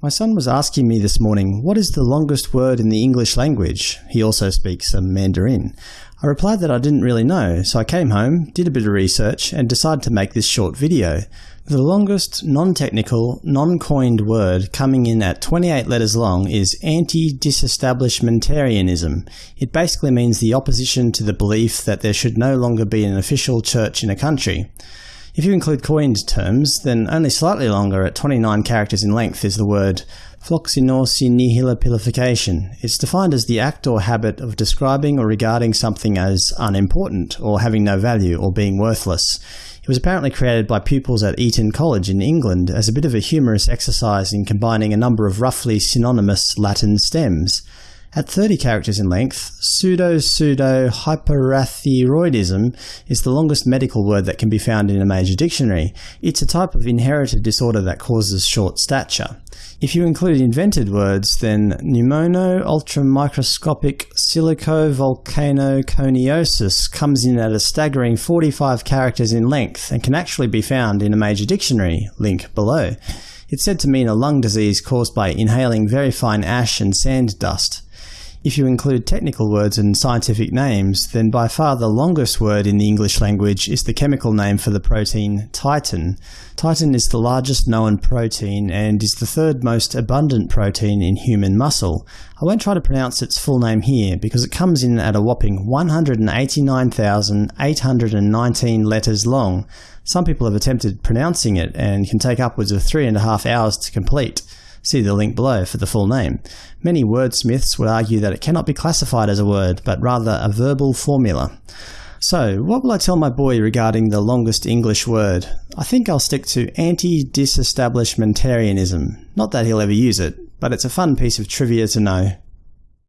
My son was asking me this morning, what is the longest word in the English language? He also speaks some Mandarin. I replied that I didn't really know, so I came home, did a bit of research, and decided to make this short video. The longest non-technical, non-coined word coming in at 28 letters long is anti-disestablishmentarianism. It basically means the opposition to the belief that there should no longer be an official church in a country. If you include coined terms, then only slightly longer at 29 characters in length is the word floccinaucinihilipilification. It's defined as the act or habit of describing or regarding something as unimportant, or having no value, or being worthless. It was apparently created by pupils at Eton College in England as a bit of a humorous exercise in combining a number of roughly synonymous Latin stems. At 30 characters in length, pseudo-pseudo-hypoparathyroidism is the longest medical word that can be found in a major dictionary. It's a type of inherited disorder that causes short stature. If you include invented words, then pneumono ultramicroscopic silicovolcanoconiosis comes in at a staggering 45 characters in length and can actually be found in a major dictionary, link below. It's said to mean a lung disease caused by inhaling very fine ash and sand dust. If you include technical words and scientific names, then by far the longest word in the English language is the chemical name for the protein titin. Titin is the largest known protein and is the third most abundant protein in human muscle. I won't try to pronounce its full name here because it comes in at a whopping 189,819 letters long. Some people have attempted pronouncing it and can take upwards of three and a half hours to complete. See the link below for the full name. Many wordsmiths would argue that it cannot be classified as a word, but rather a verbal formula. So, what will I tell my boy regarding the longest English word? I think I'll stick to anti-disestablishmentarianism. Not that he'll ever use it, but it's a fun piece of trivia to know.